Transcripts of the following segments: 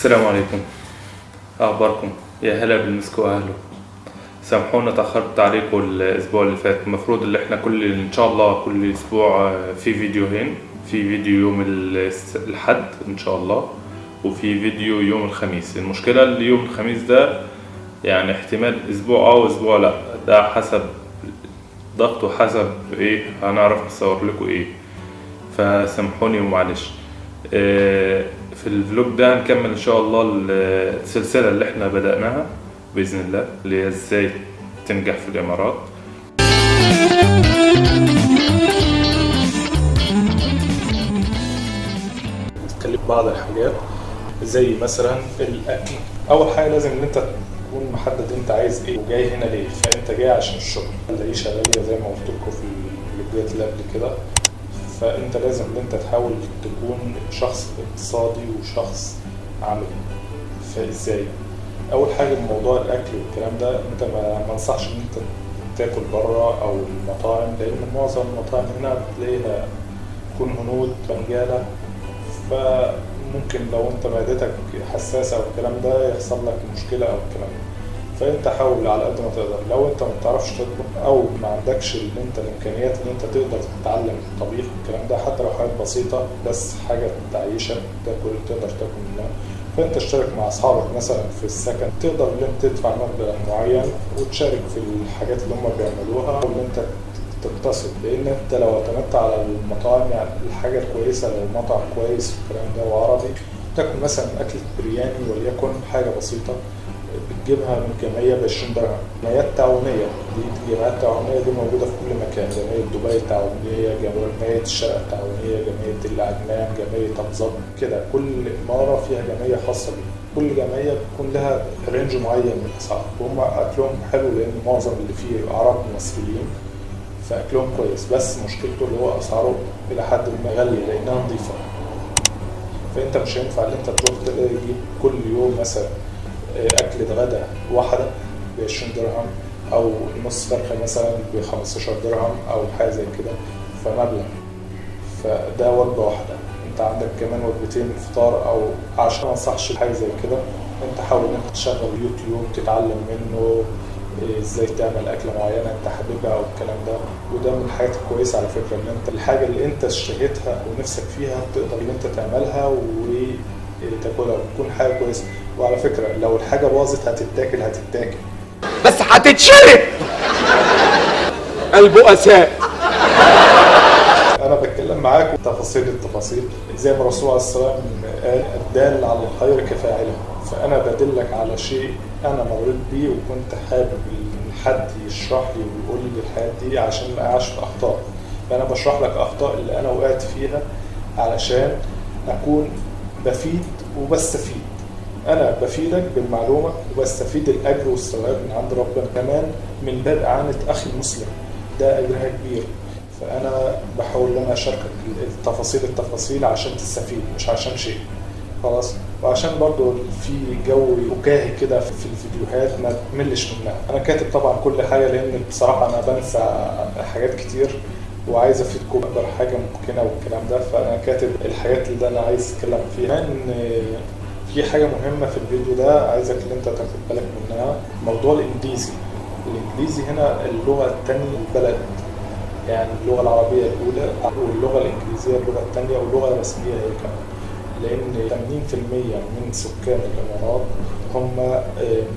السلام عليكم. أخباركم؟ يا هلا بالمسك وأهله سامحونا تأخرت عليكم الأسبوع اللي فات. المفروض اللي إحنا كل إن شاء الله كل أسبوع في فيديوهين. في فيديو يوم الحد إن شاء الله وفي فيديو يوم الخميس. المشكلة اللي يوم الخميس ده يعني احتمال أسبوع أه وأسبوع لأ. ده حسب ضغط وحسب إيه هنعرف نصور لكم إيه. فسامحوني ومعلش. آه، في الفلوج ده هنكمل إن شاء الله السلسلة اللي إحنا بدأناها بإذن الله اللي هي إزاي تنجح في الإمارات. تكلم بعض الحاجات زي مثلا الاكل أول حاجة لازم إن أنت تكون محدد أنت عايز إيه وجاي هنا ليه فأنت جاي عشان الشغل. العيشة غالية زي ما قلت لكم في الفيديوهات اللي قبل كده. فأنت لازم إن أنت تحاول تكون شخص اقتصادي وشخص عملي. فإزاي؟ أول حاجة موضوع الأكل والكلام ده أنت ما انصحش إن أنت تاكل بره أو المطاعم لأن معظم المطاعم هنا بتلاقيها تكون هنود بنجالة. فممكن لو أنت معدتك حساسة أو الكلام ده يحصل لك مشكلة أو الكلام ده. فأنت حاول على قد ما تقدر. لو أنت ما بتعرفش تطبخ أو ما عندكش اللي انت الامكانيات اللي أنت تقدر تتعلم الطبيخ والكلام ده حتى لو حاجات بسيطة بس حاجة تعيشك تاكل تقدر تاكل منها. فأنت اشترك مع أصحابك مثلا في السكن تقدر إن أنت تدفع مبلغ معين وتشارك في الحاجات اللي هم بيعملوها أو إن أنت تقتصد لأن أنت لو اعتمدت على المطاعم يعني الحاجة الكويسة لو مطعم كويس والكلام ده وعربي تاكل مثلا أكلة برياني وليكن حاجة بسيطة. بتجيبها من جمعية ب 20 درهم. جمعيات تعاونية. دي الجمعيات التعاونيه دي موجودة في كل مكان. جمعية دبي التعاونيه جمعية الشرق التعاونيه جمعية العدنان جمعية ابو كده. كل إمارة فيها جمعية خاصة بيها. كل جمعية بيكون لها رينج معين من الأسعار. وهم أكلهم حلو لأن معظم اللي فيه عرب مصريين فأكلهم كويس. بس مشكلته اللي هو أسعاره إلى حد ما غالية لأنها نظيفة. فأنت مش هينفع إن أنت تروح تجيب كل يوم مثلا أكلة غدا واحدة ب 20 درهم أو نص فرخة مثلا ب 15 درهم أو حاجة زي كده فمبلغ. فده وجبة واحدة. أنت عندك كمان وجبتين فطار أو عشاء ما أنصحش بحاجة زي كده. أنت حاول ان انت تشغل يوتيوب تتعلم منه إيه إزاي تعمل أكلة معينة أنت حاببها أو الكلام ده. وده من الحاجات الكويسة على فكرة إن أنت الحاجة اللي أنت اشتهيتها ونفسك فيها تقدر إن أنت تعملها وتاكلها وتكون حاجة كويسة. وعلى فكرة لو الحاجة باظت هتتاكل هتتاكل. بس هتتشرب! البؤساء أنا بتكلم معاكم تفاصيل التفاصيل. زي ما الرسول عليه الصلاة والسلام قال الدال على الخير كفاعله. فأنا بدلك على شيء أنا مريت بيه وكنت حابب إن حد يشرح لي ويقول لي الحاجات دي عشان ما اقعش في أخطاء. فأنا بشرح لك أخطاء اللي أنا وقعت فيها علشان أكون بفيد وبستفيد أنا بفيدك بالمعلومة وبستفيد الأجر والثواب من عند ربنا. كمان من باب إعانة أخي المسلم ده أجرها كبير. فأنا بحاول إن أنا أشاركك التفاصيل التفاصيل عشان تستفيد مش عشان شيء. خلاص؟ وعشان برضو في جو فكاهي كده في الفيديوهات ما تملش منها. أنا كاتب طبعا كل حاجة لأن بصراحة أنا بنسى حاجات كتير وعايز أفيدكم بأكبر حاجة ممكنة والكلام ده. فأنا كاتب الحاجات اللي أنا عايز أتكلم فيها. ان في حاجة مهمة في الفيديو ده عايزك إن أنت تاخد بالك منها. موضوع الإنجليزي. الإنجليزي هنا اللغة الثانية البلد. يعني اللغة العربية الأولى واللغة الإنجليزية اللغة الثانية واللغة الرسميه هي كمان. لأن 80% من سكان الإمارات هم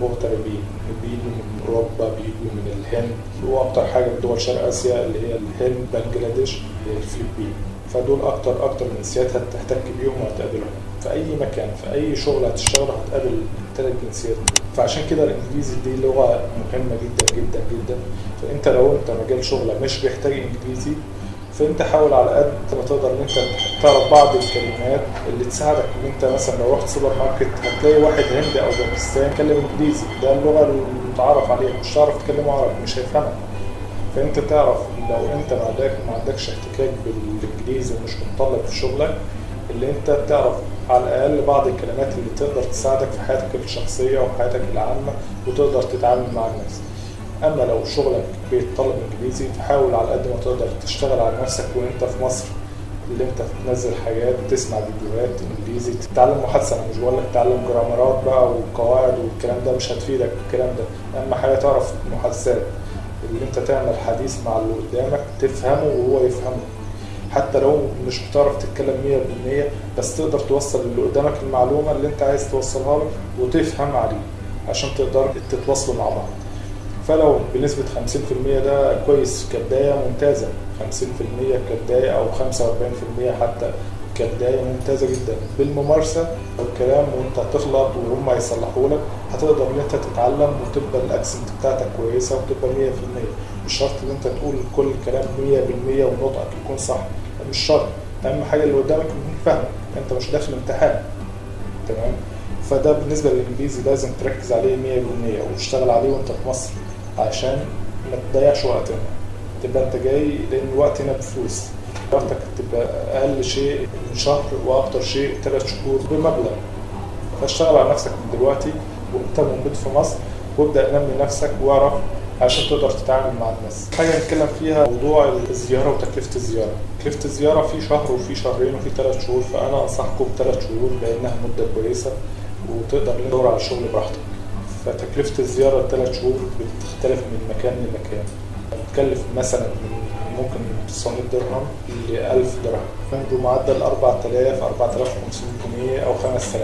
مغتربين. بيجوا من أوروبا بيجوا من الهند. وأكتر حاجة من دول شرق آسيا اللي هي الهند بنجلاديش الفلبين. فدول أكتر أكتر من جنسيات هتحتك بيهم وهتقابلهم. في أي مكان في أي شغل هتشتغل هتقابل الثلاث جنسيات. فعشان كده الإنجليزي دي لغة مهمة جدا جدا جدا. فأنت لو أنت مجال شغلك مش بيحتاج إنجليزي فأنت حاول على قد ما تقدر إن أنت تعرف بعض الكلمات اللي تساعدك إن أنت مثلا لو رحت سوبر ماركت هتلاقي واحد هندي أو باكستاني يتكلم إنجليزي. ده اللغة المتعارف عليها مش هتعرف تكلمه عربي مش هيفهمك. فأنت تعرف لو أنت ما عندك ما عندكش احتكاك بالإنجليزي ومش متطلب في شغلك اللي أنت تعرف على الأقل بعض الكلمات اللي تقدر تساعدك في حياتك الشخصية وحياتك العامة وتقدر تتعامل مع الناس. أما لو شغلك بيتطلب إنجليزي فحاول على قد ما تقدر تشتغل على نفسك وأنت في مصر اللي أنت تنزل حاجات تسمع فيديوهات إنجليزي تتعلم محادثة أنا مش بقول لك تعلم جرامرات بقى وقواعد والكلام ده مش هتفيدك الكلام ده. اهم حاجة تعرف المحادثات اللي أنت تعمل حديث مع اللي قدامك تفهمه وهو يفهمه. حتى لو مش بتعرف تتكلم 100% بس تقدر توصل اللي قدامك المعلومة اللي أنت عايز توصلها له وتفهم عليه عشان تقدر تتواصلوا مع بعض. فلو بنسبة 50% ده كويس كبداية ممتازة. 50% كبداية أو 45% حتى كبداية ممتازة جدا. بالممارسة والكلام وانت هتغلط وهم يصلحوا لك هتقدر إن أنت تتعلم وتبقى الأكسنت بتاعتك كويسة وتبقى 100% مش شرط إن أنت تقول كل الكلام 100% ونطقك يكون صح. مش شرط. أهم حاجة اللي قدامك يكون فاهمك أنت مش داخل امتحان. تمام؟ فده بالنسبة للإنجليزي لازم تركز عليه 100% وتشتغل عليه وأنت في مصر عشان ما تضيعش وقتنا. تبقى أنت جاي لأن الوقت هنا بفلوس. وقتك تبقى أقل شيء من شهر وأكتر شيء ثلاث شهور بمبلغ فاشتغل على نفسك من دلوقتي وأنت موجود في مصر وابدأ نمي نفسك واعرف عشان تقدر تتعامل مع الناس. حاجة نتكلم فيها موضوع الزيارة وتكلفة الزيارة. تكلفة الزيارة في شهر وفي شهرين وفي ثلاث شهور فأنا أنصحكم بثلاث شهور لأنها مدة كويسة وتقدر تدور على الشغل براحتك. فتكلفة الزيارة الثلاث شهور بتختلف من مكان لمكان. بتكلف مثلا من ممكن من 900 درهم. ل 1000 درهم بمعدل 4000 4500 جنيه أو 5000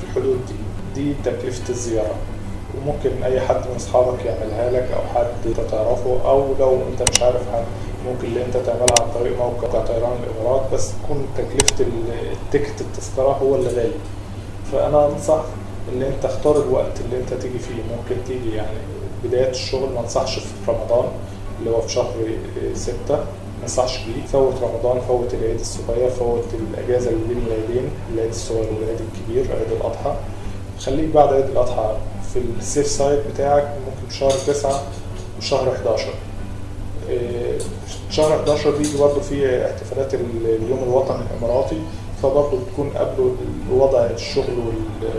في الحدود دي. دي تكلفة الزيارة. وممكن أي حد من أصحابك يعملها لك أو حد انت تعرفه أو لو أنت مش عارف حد ممكن اللي أنت تعملها عن طريق موقع طيران الإمارات بس تكون تكلفة ال ticket التذكرة هو اللي غالي. فأنا أنصح ان أنت اختار الوقت اللي أنت تيجي فيه. ممكن تيجي يعني بداية الشغل ما أنصحش في رمضان. اللي هو في شهر ستة ما انصحش بيه. فوت رمضان فوت العيد الصغير فوت الأجازة اللي بين العيدين العيد الصغير والعيد الكبير عيد الأضحى. خليك بعد عيد الأضحى في ال safe side بتاعك ممكن في شهر 9 وشهر 11 شهر 11 بيجي برضه فيه احتفالات اليوم الوطني الإماراتي. فبرضه بتكون قبله وضع الشغل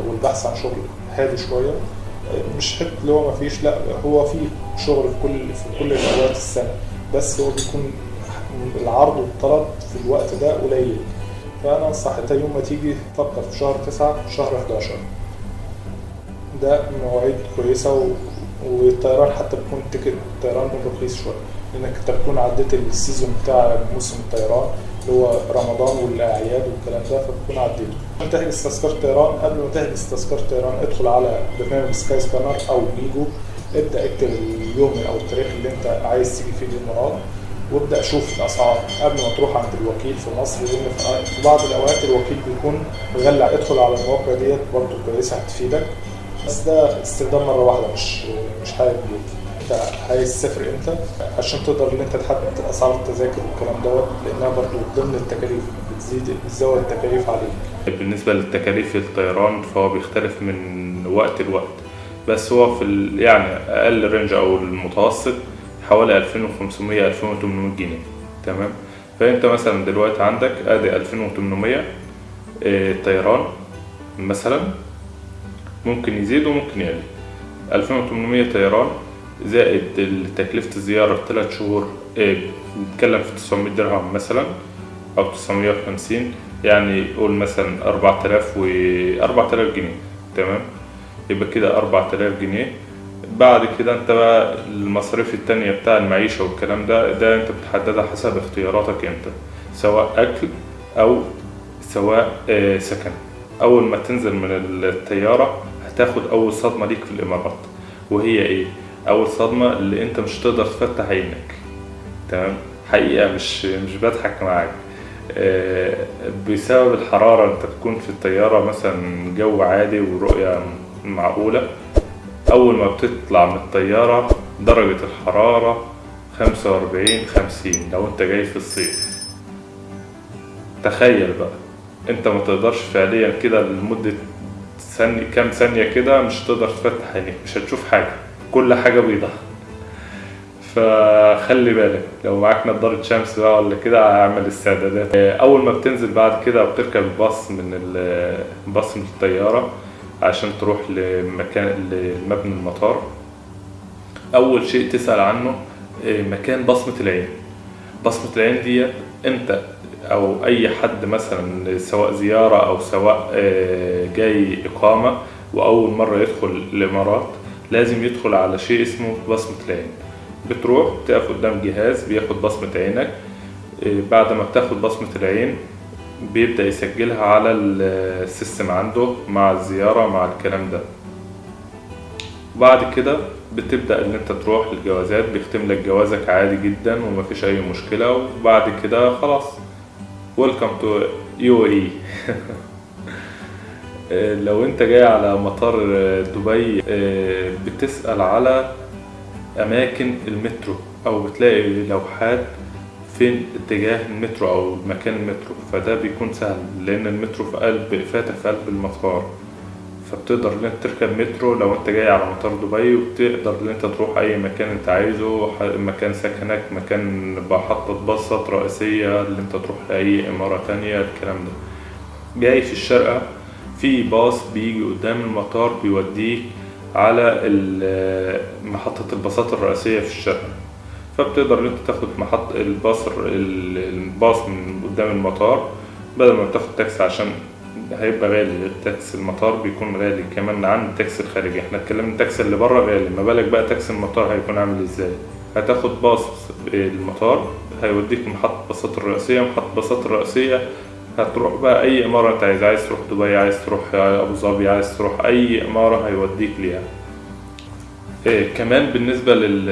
والبحث عن شغل هادي شوية. مش حتة اللي هو ما فيش لا هو في شغل في كل في كل اوقات السنة بس هو بيكون العرض والطلب في الوقت ده قليل فأنا أنصح إنت يوم ما تيجي تفكر في شهر 9 شهر 11 ده مواعيد كويسة و... والطيران حتى بيكون ticket الطيران رخيص شوية لأنك أنت بتكون عديت ال season بتاع موسم الطيران اللي هو رمضان والأعياد والكلام ده فبتكون عديته. عشان تحجز تذكرة طيران قبل ما تحجز تذكرة طيران ادخل على برنامج Skyscanner أو ميجو ابدأ اكتب اليوم أو التاريخ اللي أنت عايز تيجي فيه الإمارات وابدأ شوف الأسعار. قبل ما تروح عند الوكيل في مصر لأن في بعض الأوقات الوكيل بيكون مغلي ادخل على المواقع ديت برضه كويسة هتفيدك. بس ده استخدام مرة واحدة مش مش حاجة جديده أنت عايز تسافر إمتى؟ عشان تقدر إن أنت تحدد أسعار التذاكر والكلام دوت لأنها برضو ضمن التكاليف. بتزيد بتزود التكاليف عليك بالنسبة للتكاليف الطيران فهو بيختلف من وقت لوقت بس هو في. يعني أقل رينج أو المتوسط حوالي 2500 2800 جنيه. تمام؟ فأنت مثلا دلوقتي عندك أدي 2800 إيه طيران مثلا ممكن يزيد وممكن يقل. 2800 طيران زائد تكلفة الزيارة في 3 شهور بنتكلم في 900 درهم مثلا أو 950 يعني قول مثلا 4000 و 4000 جنيه تمام؟ يبقى كده 4000 جنيه. بعد كده أنت بقى المصاريف التانية بتاع المعيشة والكلام ده ده أنت بتحددها حسب اختياراتك أنت سواء أكل أو سواء سكن. أول ما تنزل من الطيارة هتاخد أول صدمة ليك في الإمارات. وهي إيه؟ أول صدمة اللي أنت مش تقدر تفتح عينك تمام؟ حقيقة مش مش بضحك معاك. آه بسبب الحرارة أنت تكون في الطيارة مثلا جو عادي ورؤية معقولة أول ما بتطلع من الطيارة درجة الحرارة خمسة وأربعين خمسين لو أنت جاي في الصيف. تخيل بقى أنت ما تقدرش فعليا كده لمدة ثانية كام ثانية كده مش هتقدر تفتح عينيك مش هتشوف حاجة كل حاجة بيضة. فخلي بالك لو معاك نضارة شمس بقى ولا كده اعمل استعدادات. أول ما بتنزل بعد كده وبتركب الباص من الباص من الطيارة عشان تروح لمكان لمبنى المطار. أول شيء تسأل عنه مكان بصمة العين. بصمة العين دي انت أو أي حد مثلا سواء زيارة أو سواء آه، جاي إقامة وأول مرة يدخل الإمارات لازم يدخل على شيء اسمه بصمة العين. بتروح تقف قدام جهاز بياخد بصمة عينك. آه، بعد ما بتاخد بصمة العين بيبدأ يسجلها على السيستم عنده مع الزيارة مع الكلام ده. وبعد كده بتبدأ إن أنت تروح للجوازات بيختم لك جوازك عادي جدا ومفيش أي مشكلة. وبعد كده خلاص welcome to UAE لو أنت جاي على مطار دبي آه، بتسأل على أماكن المترو أو بتلاقي لوحات فين اتجاه المترو أو مكان المترو فده بيكون سهل لأن المترو في قلب فاتح في قلب المطار. فبتقدر إن أنت تركب مترو لو أنت جاي على مطار دبي وبتقدر إن أنت تروح أي مكان أنت عايزه مكان سكنك مكان محطة باصات رئيسية اللي أنت تروح لأي إمارة تانية الكلام ده. جاي في الشارقة في باص بيجي قدام المطار بيوديك على محطة الباصات الرئيسية في الشارقة فبتقدر إن أنت تاخد محط الباص ال- الباص من قدام المطار بدل ما بتاخد تاكسي عشان هيبقى غالي. التاكسي المطار بيكون غالي كمان عن التاكسي الخارجي. إحنا اتكلمنا التاكسي اللي بره غالي. ما بالك بقى تاكسي المطار هيكون عامل إزاي؟ هتاخد باص المطار هيوديك محطة الباصات الرئيسية محطة الباصات الرئيسية هتروح بقى أي إمارة أنت عايز عايز تروح دبي عايز تروح أبو ظبي عايز تروح أي إمارة هيوديك ليها. إيه كمان بالنسبة لل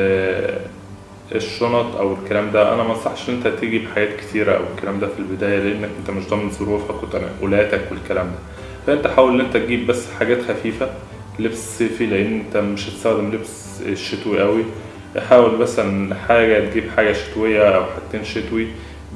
الشنط أو الكلام ده أنا ما أنصحش إن أنت تيجي بحاجات كتيرة أو الكلام ده في البداية لأنك أنت مش ضامن ظروفك وتنقلاتك والكلام ده. فأنت حاول إن أنت تجيب بس حاجات خفيفة لبس صيفي لأن أنت مش هتستخدم لبس شتوي قوي حاول مثلا حاجة تجيب حاجة شتوية أو حاجتين شتوي.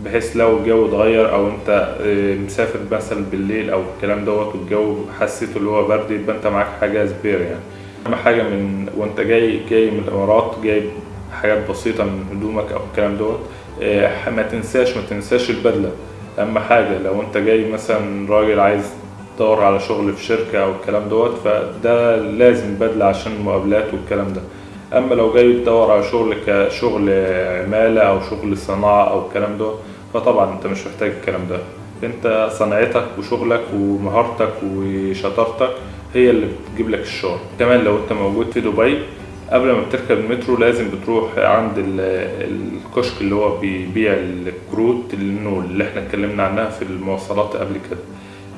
بحيث لو الجو اتغير أو انت آه، مسافر مثلا بالليل أو الكلام دوت والجو حسيته اللي هو برد يبقى انت معاك حاجة spare يعني. أهم حاجة من وانت جاي جاي من الامارات جايب حاجات بسيطة من هدومك أو الكلام دوت آه، ما تنساش ما تنساش البدلة. أهم حاجة لو أنت جاي مثلا راجل عايز تدور على شغل في شركة أو الكلام دوت فده لازم بدلة عشان المقابلات والكلام ده. أما لو جاي تدور على شغل كشغل عمالة أو شغل صناعة أو الكلام دوت فطبعا أنت مش محتاج الكلام ده. أنت صنعتك وشغلك ومهارتك وشطارتك هي اللي بتجيب لك الشغل. كمان لو أنت موجود في دبي قبل ما بتركب المترو لازم بتروح عند ال- الكشك اللي هو بيبيع الكروت اللي إحنا اتكلمنا عنها في المواصلات قبل كده.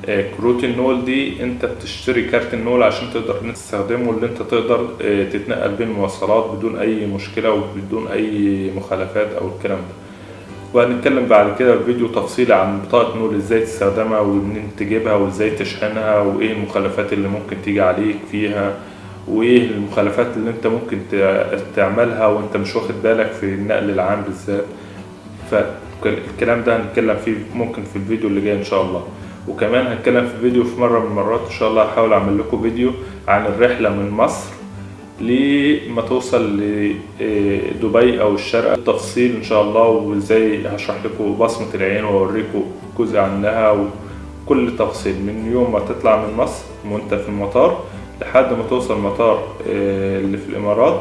آه، كروت النول دي انت بتشتري كارت النول عشان تقدر تستخدمه اللي انت تقدر آه، تتنقل بين المواصلات بدون أي مشكلة وبدون أي مخالفات أو الكلام ده. وهنتكلم بعد كده في فيديو تفصيلي عن بطاقة نول إزاي تستخدمها ومنين تجيبها وإزاي تشحنها وإيه المخالفات اللي ممكن تيجي عليك فيها وإيه المخالفات اللي أنت ممكن تع- تعملها وأنت مش واخد بالك في النقل العام بالذات. فالكلام ده هنتكلم فيه ممكن في الفيديو اللي جاي إن شاء الله. وكمان هنتكلم في فيديو في مرة من المرات. إن شاء الله هحاول أعمل لكم فيديو عن الرحلة من مصر لما توصل لدبي أو الشارقة بالتفصيل إن شاء الله وإزاي هشرح لكم بصمة العين وأوريكم جزء عنها وكل تفصيل. من يوم ما تطلع من مصر وأنت في المطار لحد ما توصل مطار آه، اللي في الإمارات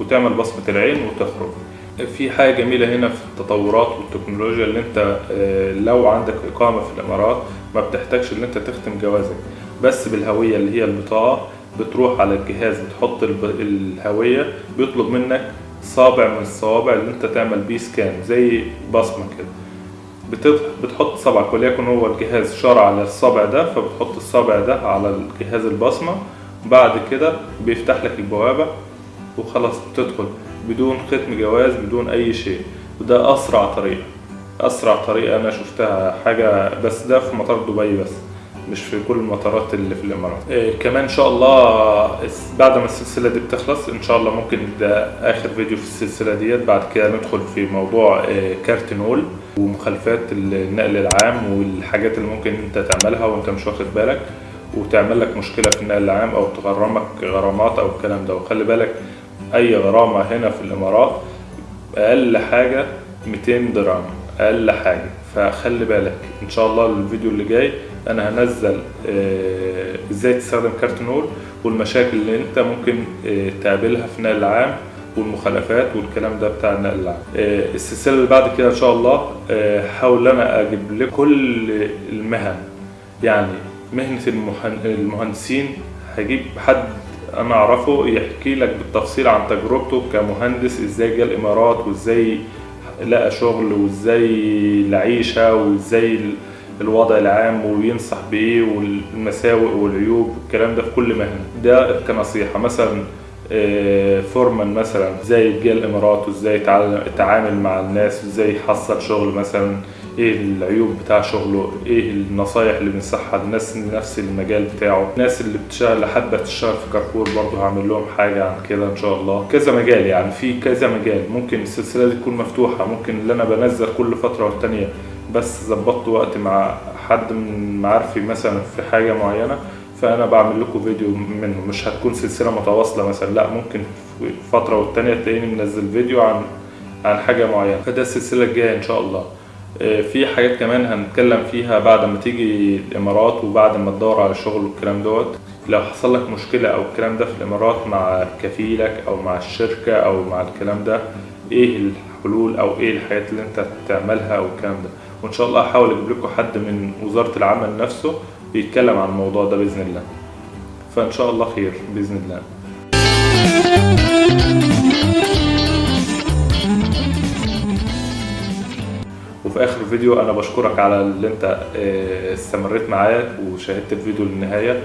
وتعمل بصمة العين وتخرج. في حاجة جميلة هنا في التطورات والتكنولوجيا اللي أنت آه، لو عندك إقامة في الإمارات ما بتحتاجش إن أنت تختم جوازك بس بالهوية اللي هي البطاقة بتروح على الجهاز بتحط الهوية بيطلب منك صابع من الصوابع اللي أنت تعمل بيه سكان زي بصمة كده. بتحط صبعك وليكن هو الجهاز شارع على الصابع ده فبتحط الصابع ده على الجهاز البصمة بعد كده بيفتح لك البوابة وخلاص بتدخل بدون ختم جواز بدون أي شيء. وده أسرع طريقة. أسرع طريقة أنا شفتها حاجة بس ده في مطار دبي بس مش في كل المطارات اللي في الإمارات. إيه كمان إن شاء الله بعد ما السلسلة دي بتخلص إن شاء الله ممكن ده آخر فيديو في السلسلة ديت. بعد كده ندخل في موضوع إيه كارت نول ومخالفات النقل العام والحاجات اللي ممكن أنت تعملها وأنت مش واخد بالك وتعمل لك مشكلة في النقل العام أو تغرمك غرامات أو الكلام ده. وخلي بالك أي غرامة هنا في الإمارات أقل حاجة 200 درهم. أقل حاجة. فخلي بالك إن شاء الله الفيديو اللي جاي أنا هنزل آه، إزاي تستخدم كارت نول والمشاكل اللي أنت ممكن آه، تقابلها في النقل العام والمخالفات والكلام ده بتاع النقل العام. آه، السلسلة اللي بعد كده إن شاء الله هحاول أنا أجيب لكم كل المهن. يعني مهنة المهن- المهندسين هجيب حد أنا أعرفه يحكي لك بالتفصيل عن تجربته كمهندس إزاي جه الإمارات وإزاي لقى شغل وازاي العيشة وازاي ال- الوضع العام وينصح بايه والمساوئ والعيوب الكلام ده في كل مهنة. ده كنصيحة. مثلا فورمان مثلا إزاي جه الإمارات وإزاي يتعامل مع الناس وإزاي يحصل شغل مثلا إيه العيوب بتاع شغله؟ إيه النصايح اللي بنصحها؟ للناس نفس المجال بتاعه. الناس اللي بتشتغل حابه تشتغل في كارفور برضه هعمل لهم حاجة عن كده إن شاء الله. كذا مجال يعني في كذا مجال. ممكن السلسلة دي تكون مفتوحة ممكن اللي أنا بنزل كل فترة والتانية. بس ظبطت وقت مع حد من معارفي مثلا في حاجة معينة فأنا بعمل لكم فيديو منه. مش هتكون سلسلة متواصلة مثلا لا ممكن في فترة والتانية تلاقيني منزل فيديو عن عن حاجة معينة. فده السلسلة الجاية إن شاء الله. آه، في حاجات كمان هنتكلم فيها بعد ما تيجي الإمارات وبعد ما تدور على شغل والكلام دوت. لو حصل لك مشكلة أو الكلام ده في الإمارات مع كفيلك أو مع الشركة أو مع الكلام ده إيه الحلول أو إيه الحاجات اللي أنت تعملها أو الكلام ده؟ وإن شاء الله هحاول أجيب لكم حد من وزارة العمل نفسه يتكلم عن الموضوع ده بإذن الله. فإن شاء الله خير بإذن الله. وفي آخر الفيديو أنا بشكرك على اللي أنت آه، استمريت معايا وشاهدت الفيديو للنهاية.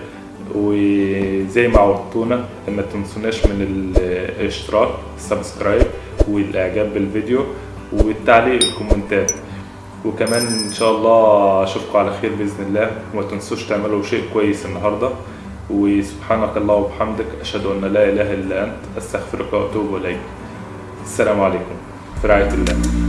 وزي ما عودتونا ما تنسوناش من الاشتراك ال subscribe والإعجاب بالفيديو والتعليق الكومنتات وكمان إن شاء الله أشوفكم على خير بإذن الله. وما تنسوش تعملوا شيء كويس النهارده. وسبحانك الله وبحمدك أشهد أن لا إله إلا أنت أستغفرك وأتوب إليك. السلام عليكم. في رعايه الله.